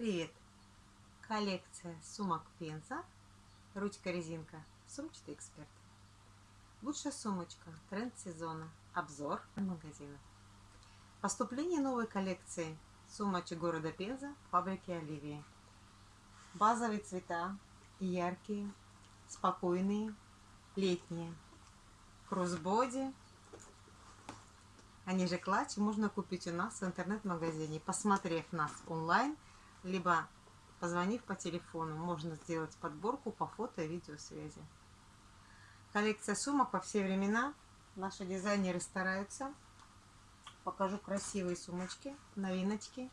Привет! Коллекция сумок Пенза, ручка-резинка, сумчатый эксперт. Лучшая сумочка, тренд сезона, обзор магазина. Поступление новой коллекции сумочек города Пенза, фабрики Оливии. Базовые цвета, яркие, спокойные, летние. Кроссбоди, они же клатчи можно купить у нас в интернет-магазине, посмотрев нас онлайн – либо позвонив по телефону, можно сделать подборку по фото и видеосвязи. Коллекция сумок во все времена. Наши дизайнеры стараются. Покажу красивые сумочки, новиночки,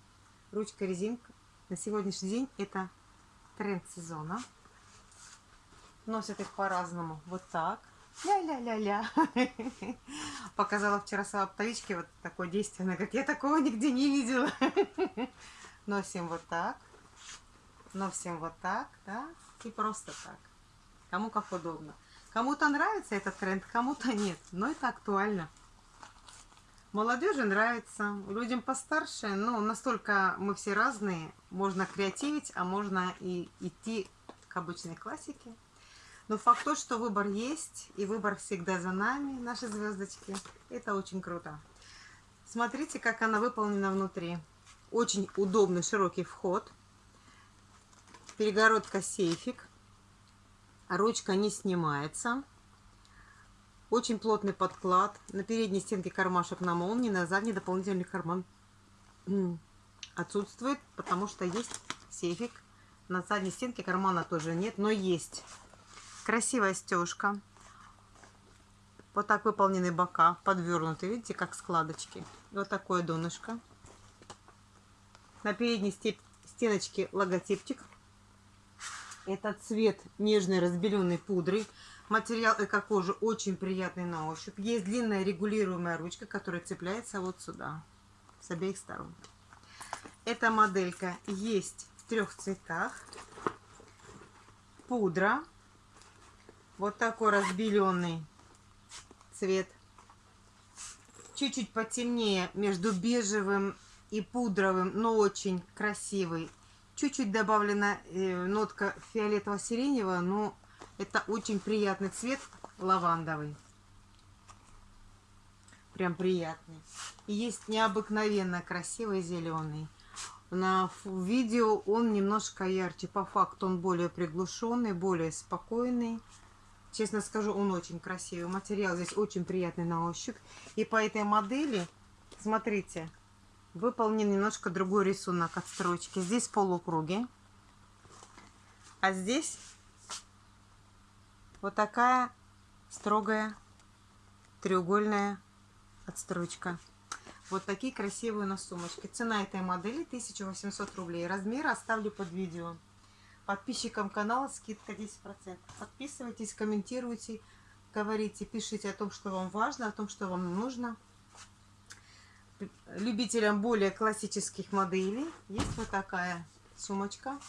ручка, резинка. На сегодняшний день это тренд сезона. Носят их по-разному. Вот так. Ля-ля-ля-ля. Показала вчера оптовичке вот такое действенное, как я такого нигде не видела. Носим вот так. Носим вот так, да, и просто так. Кому как удобно. Кому-то нравится этот тренд, кому-то нет. Но это актуально. Молодежи нравится, людям постарше, ну, настолько мы все разные, можно креативить, а можно и идти к обычной классике. Но факт то, что выбор есть, и выбор всегда за нами, наши звездочки, это очень круто. Смотрите, как она выполнена внутри. Очень удобный широкий вход. Перегородка сейфик. Ручка не снимается. Очень плотный подклад. На передней стенке кармашек на молнии, на задней дополнительный карман отсутствует, потому что есть сейфик. На задней стенке кармана тоже нет, но есть. Красивая стежка. Вот так выполнены бока, подвернуты, видите, как складочки. Вот такое донышко. На передней стеночке логотипчик. Это цвет нежной разбеленной пудры. Материал эко-кожи очень приятный на ощупь. Есть длинная регулируемая ручка, которая цепляется вот сюда, с обеих сторон. Эта моделька есть в трех цветах. Пудра. Вот такой разбеленный цвет. Чуть-чуть потемнее между бежевым и пудровым, но очень красивый. Чуть-чуть добавлена э, нотка фиолетово-сиреневого, но это очень приятный цвет, лавандовый. Прям приятный. И есть необыкновенно красивый зеленый. На видео он немножко ярче. По факту он более приглушенный, более спокойный. Честно скажу, он очень красивый. Материал здесь очень приятный на ощупь. И по этой модели, смотрите, выполнен немножко другой рисунок от строчки. Здесь полукруги, а здесь вот такая строгая треугольная отстрочка. Вот такие красивые у нас сумочки. Цена этой модели 1800 рублей. Размер оставлю под видео. Подписчикам канала скидка 10%. Подписывайтесь, комментируйте, говорите, пишите о том, что вам важно, о том, что вам нужно любителям более классических моделей есть вот такая сумочка.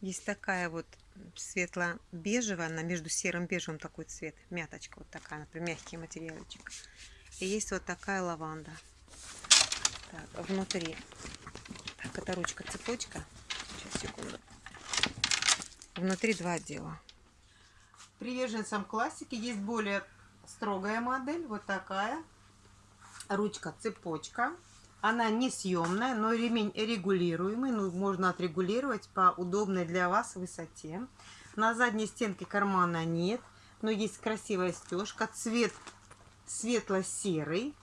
Есть такая вот светло-бежевая, она между серым бежевым такой цвет, мяточка вот такая, например, мягкий материальчик. И есть вот такая лаванда. Так, внутри. Так, это ручка-цепочка. Сейчас, секунду. Внутри два отдела. Приверженцам классики есть более строгая модель, вот такая ручка цепочка. Она несъемная, но ремень регулируемый. Ну, можно отрегулировать по удобной для вас высоте. На задней стенке кармана нет, но есть красивая стежка. Цвет светло-серый.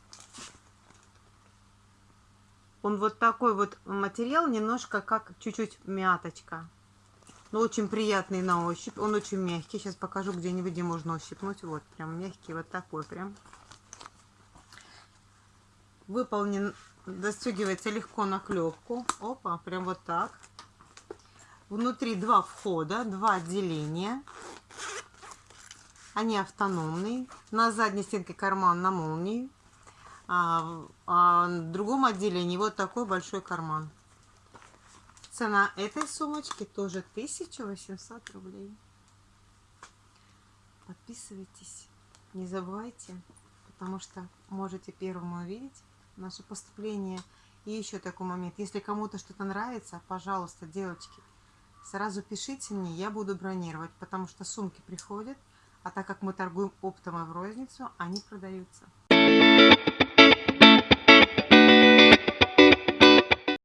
Он вот такой вот материал, немножко как чуть-чуть мяточка. Но очень приятный на ощупь. Он очень мягкий. Сейчас покажу где-нибудь, где можно ощипнуть. Вот, прям мягкий, вот такой прям выполнен, застегивается легко на клепку. Опа, прям вот так. Внутри два входа, два отделения. Они автономные. На задней стенке карман на молнии. А, а в другом отделении вот такой большой карман. Цена этой сумочки тоже 1800 рублей. Подписывайтесь, не забывайте, потому что можете первым увидеть наше поступление И еще такой момент. Если кому-то что-то нравится, пожалуйста, девочки, сразу пишите мне, я буду бронировать, потому что сумки приходят, а так как мы торгуем оптом и в розницу, они продаются.